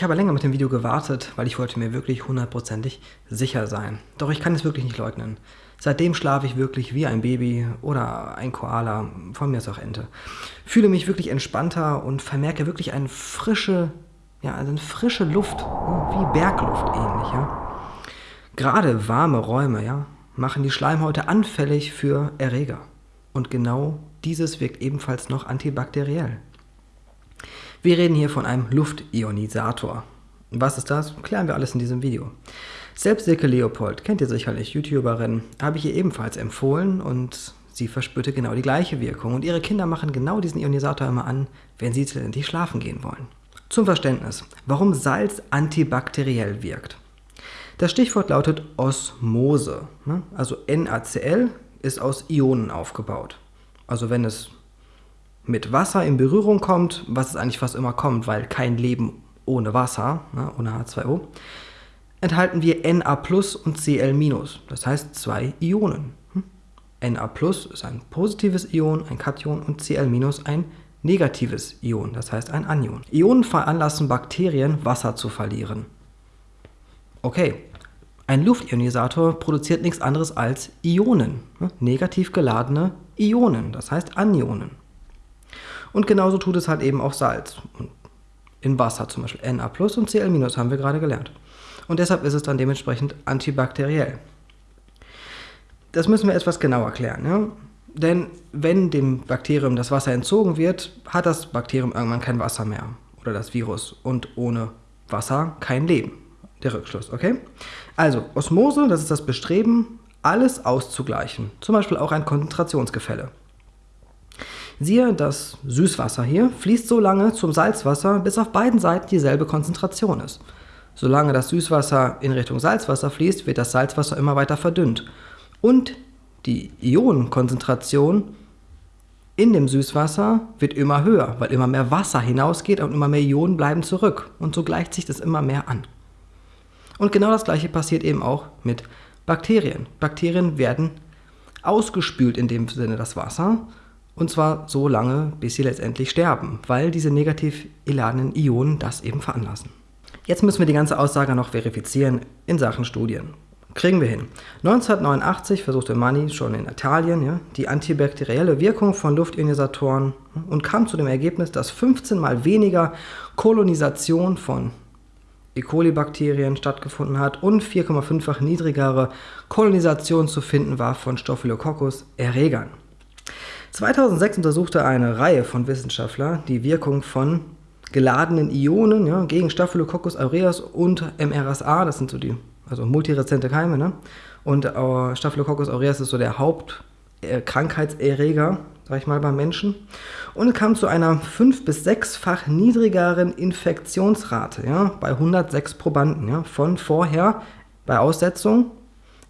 Ich habe länger mit dem Video gewartet, weil ich wollte mir wirklich hundertprozentig sicher sein. Doch ich kann es wirklich nicht leugnen. Seitdem schlafe ich wirklich wie ein Baby oder ein Koala, von mir ist auch Ente. Fühle mich wirklich entspannter und vermerke wirklich eine frische, ja, also eine frische Luft, wie Bergluft ähnlich, ja. Gerade warme Räume, ja, machen die Schleimhäute anfällig für Erreger. Und genau dieses wirkt ebenfalls noch antibakteriell. Wir reden hier von einem Luftionisator. Was ist das? Klären wir alles in diesem Video. Selbst Silke Leopold, kennt ihr sicherlich, YouTuberin, habe ich ihr ebenfalls empfohlen und sie verspürte genau die gleiche Wirkung. Und ihre Kinder machen genau diesen Ionisator immer an, wenn sie letztendlich schlafen gehen wollen. Zum Verständnis, warum Salz antibakteriell wirkt. Das Stichwort lautet Osmose. Ne? Also NaCl ist aus Ionen aufgebaut. Also wenn es mit Wasser in Berührung kommt, was es eigentlich fast immer kommt, weil kein Leben ohne Wasser, ne, ohne H2O, enthalten wir Na und Cl das heißt zwei Ionen. Hm? Na ist ein positives Ion, ein Kation und Cl ein negatives Ion, das heißt ein Anion. Ionen veranlassen Bakterien, Wasser zu verlieren. Okay, ein Luftionisator produziert nichts anderes als Ionen, ne? negativ geladene Ionen, das heißt Anionen. Und genauso tut es halt eben auch Salz. in Wasser zum Beispiel Na plus und Cl minus haben wir gerade gelernt. Und deshalb ist es dann dementsprechend antibakteriell. Das müssen wir etwas genauer klären. Ja? Denn wenn dem Bakterium das Wasser entzogen wird, hat das Bakterium irgendwann kein Wasser mehr. Oder das Virus. Und ohne Wasser kein Leben. Der Rückschluss, okay? Also, Osmose, das ist das Bestreben, alles auszugleichen. Zum Beispiel auch ein Konzentrationsgefälle. Siehe, das Süßwasser hier fließt so lange zum Salzwasser, bis auf beiden Seiten dieselbe Konzentration ist. Solange das Süßwasser in Richtung Salzwasser fließt, wird das Salzwasser immer weiter verdünnt. Und die Ionenkonzentration in dem Süßwasser wird immer höher, weil immer mehr Wasser hinausgeht und immer mehr Ionen bleiben zurück. Und so gleicht sich das immer mehr an. Und genau das gleiche passiert eben auch mit Bakterien. Bakterien werden ausgespült in dem Sinne das Wasser und zwar so lange, bis sie letztendlich sterben, weil diese negativ geladenen Ionen das eben veranlassen. Jetzt müssen wir die ganze Aussage noch verifizieren in Sachen Studien. Kriegen wir hin. 1989 versuchte Manni schon in Italien ja, die antibakterielle Wirkung von Luftionisatoren und kam zu dem Ergebnis, dass 15 mal weniger Kolonisation von E. coli-Bakterien stattgefunden hat und 4,5-fach niedrigere Kolonisation zu finden war von Staphylococcus-Erregern. 2006 untersuchte eine Reihe von Wissenschaftlern die Wirkung von geladenen Ionen ja, gegen Staphylococcus aureus und MRSA, das sind so die also multirezente Keime, ne? Und äh, Staphylococcus aureus ist so der Hauptkrankheitserreger, sag ich mal, beim Menschen. Und es kam zu einer 5- bis 6-fach niedrigeren Infektionsrate ja, bei 106 Probanden ja, von vorher bei Aussetzung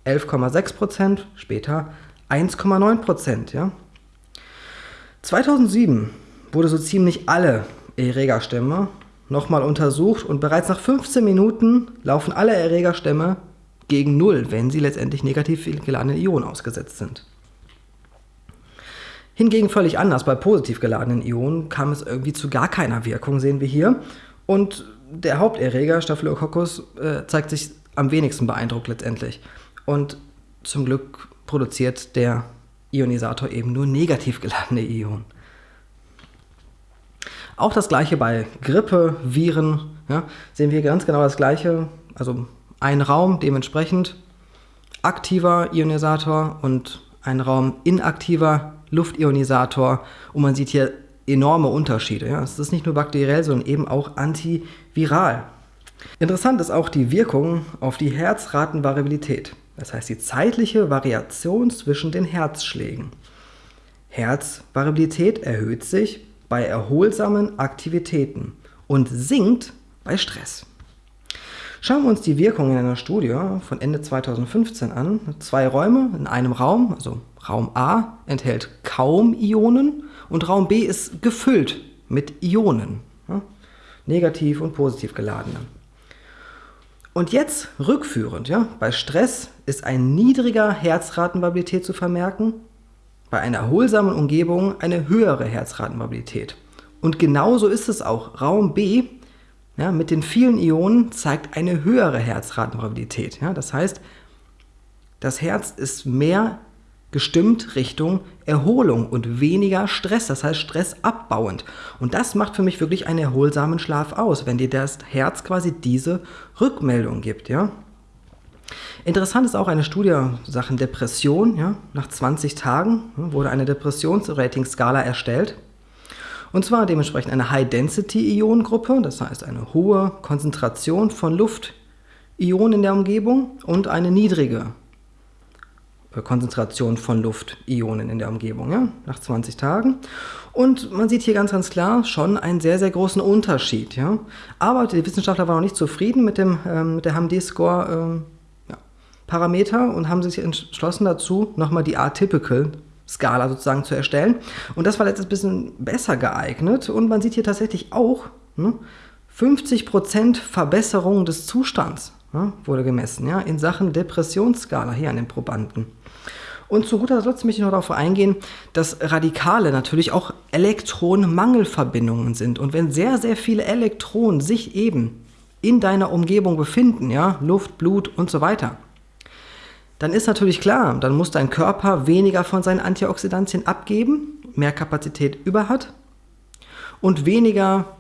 11,6%, später 1,9%. Ja. 2007 wurde so ziemlich alle Erregerstämme nochmal untersucht und bereits nach 15 Minuten laufen alle Erregerstämme gegen Null, wenn sie letztendlich negativ geladene Ionen ausgesetzt sind. Hingegen völlig anders, bei positiv geladenen Ionen kam es irgendwie zu gar keiner Wirkung, sehen wir hier. Und der Haupterreger, Staphylococcus, äh, zeigt sich am wenigsten beeindruckt letztendlich. Und zum Glück produziert der Ionisator eben nur negativ geladene Ionen. Auch das gleiche bei Grippe, Viren, ja, sehen wir ganz genau das gleiche. Also ein Raum dementsprechend aktiver Ionisator und ein Raum inaktiver Luftionisator. Und man sieht hier enorme Unterschiede. Ja. Es ist nicht nur bakteriell, sondern eben auch antiviral. Interessant ist auch die Wirkung auf die Herzratenvariabilität. Das heißt die zeitliche Variation zwischen den Herzschlägen. Herzvariabilität erhöht sich bei erholsamen Aktivitäten und sinkt bei Stress. Schauen wir uns die Wirkung in einer Studie von Ende 2015 an. Zwei Räume in einem Raum, also Raum A enthält kaum Ionen und Raum B ist gefüllt mit Ionen, negativ und positiv geladene. Und jetzt rückführend, ja, bei Stress ist ein niedriger Herzratenvariabilität zu vermerken, bei einer erholsamen Umgebung eine höhere Herzratenvariabilität. Und genauso ist es auch. Raum B ja, mit den vielen Ionen zeigt eine höhere Herzratenvariabilität. Ja? Das heißt, das Herz ist mehr gestimmt Richtung Erholung und weniger Stress, das heißt stressabbauend. Und das macht für mich wirklich einen erholsamen Schlaf aus, wenn dir das Herz quasi diese Rückmeldung gibt. Ja? Interessant ist auch eine Studie Sachen Depression. Ja? Nach 20 Tagen wurde eine Depressionsrating-Skala erstellt. Und zwar dementsprechend eine High-Density-Ionengruppe, das heißt eine hohe Konzentration von Luftionen in der Umgebung und eine niedrige Konzentration von Luftionen in der Umgebung, ja, nach 20 Tagen. Und man sieht hier ganz, ganz klar schon einen sehr, sehr großen Unterschied. Ja. Aber die Wissenschaftler waren noch nicht zufrieden mit, dem, ähm, mit der HMD-Score ähm, und haben sich entschlossen dazu, nochmal die Atypical Skala sozusagen zu erstellen. Und das war letztes bisschen besser geeignet. Und man sieht hier tatsächlich auch ne, 50% Verbesserung des Zustands ja, wurde gemessen ja, in Sachen Depressionsskala hier an den Probanden. Und zu guter Letzt möchte ich noch darauf eingehen, dass Radikale natürlich auch Elektronenmangelverbindungen sind. Und wenn sehr, sehr viele Elektronen sich eben in deiner Umgebung befinden, ja, Luft, Blut und so weiter, dann ist natürlich klar, dann muss dein Körper weniger von seinen Antioxidantien abgeben, mehr Kapazität über hat und weniger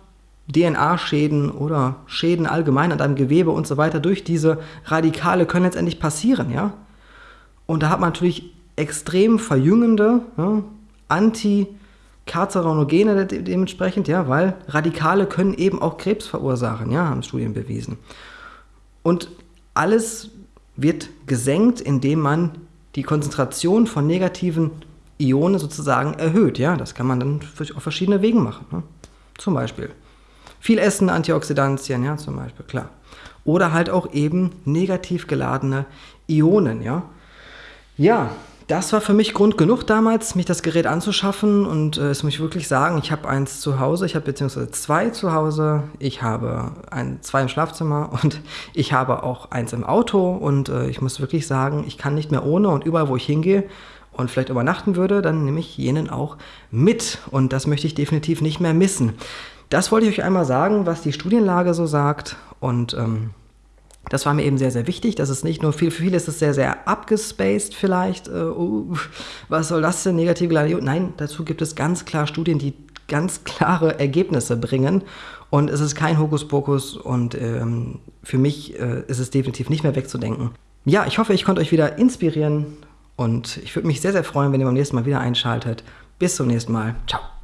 DNA-Schäden oder Schäden allgemein an deinem Gewebe und so weiter durch diese Radikale können letztendlich passieren, ja. Und da hat man natürlich extrem verjüngende, ja, Anti-Karzinogene dementsprechend, ja, weil Radikale können eben auch Krebs verursachen, ja, haben Studien bewiesen. Und alles wird gesenkt, indem man die Konzentration von negativen Ionen sozusagen erhöht. Ja, das kann man dann auf verschiedene Wege machen. Ne? Zum Beispiel viel Essen, Antioxidantien, ja, zum Beispiel, klar. Oder halt auch eben negativ geladene Ionen, ja. Ja, das war für mich Grund genug damals, mich das Gerät anzuschaffen und äh, es muss ich wirklich sagen, ich habe eins zu Hause, ich habe beziehungsweise zwei zu Hause, ich habe ein, zwei im Schlafzimmer und ich habe auch eins im Auto und äh, ich muss wirklich sagen, ich kann nicht mehr ohne und überall, wo ich hingehe und vielleicht übernachten würde, dann nehme ich jenen auch mit und das möchte ich definitiv nicht mehr missen. Das wollte ich euch einmal sagen, was die Studienlage so sagt und ähm, das war mir eben sehr, sehr wichtig. Das ist nicht nur viel, für viele ist es sehr, sehr abgespaced vielleicht. Äh, uh, was soll das denn, negative Gladiation? Nein, dazu gibt es ganz klar Studien, die ganz klare Ergebnisse bringen. Und es ist kein Hokuspokus und ähm, für mich äh, ist es definitiv nicht mehr wegzudenken. Ja, ich hoffe, ich konnte euch wieder inspirieren und ich würde mich sehr, sehr freuen, wenn ihr beim nächsten Mal wieder einschaltet. Bis zum nächsten Mal. Ciao.